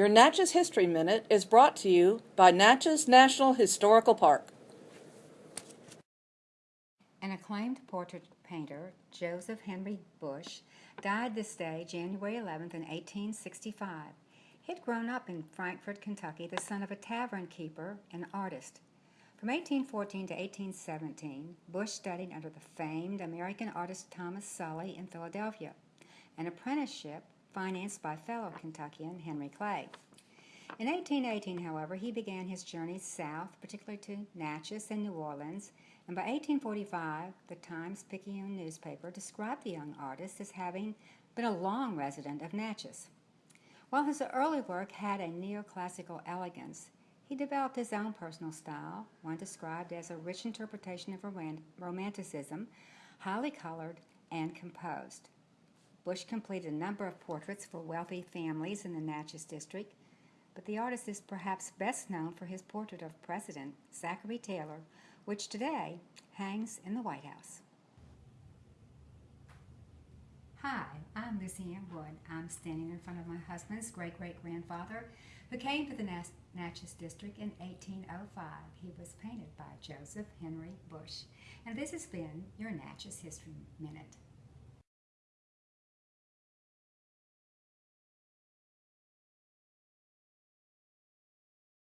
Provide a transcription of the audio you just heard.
Your Natchez History Minute is brought to you by Natchez National Historical Park. An acclaimed portrait painter, Joseph Henry Bush, died this day, January 11th, in 1865. He had grown up in Frankfort, Kentucky, the son of a tavern keeper and artist. From 1814 to 1817, Bush studied under the famed American artist Thomas Sully in Philadelphia, an apprenticeship financed by fellow Kentuckian Henry Clay. In 1818, however, he began his journey south, particularly to Natchez and New Orleans, and by 1845, the Times-Picayune newspaper described the young artist as having been a long resident of Natchez. While his early work had a neoclassical elegance, he developed his own personal style, one described as a rich interpretation of Romanticism, highly colored and composed. Bush completed a number of portraits for wealthy families in the Natchez district, but the artist is perhaps best known for his portrait of President Zachary Taylor, which today hangs in the White House. Hi, I'm Lucy Ann Wood. I'm standing in front of my husband's great-great-grandfather who came to the Natchez District in 1805. He was painted by Joseph Henry Bush. And this has been your Natchez History Minute.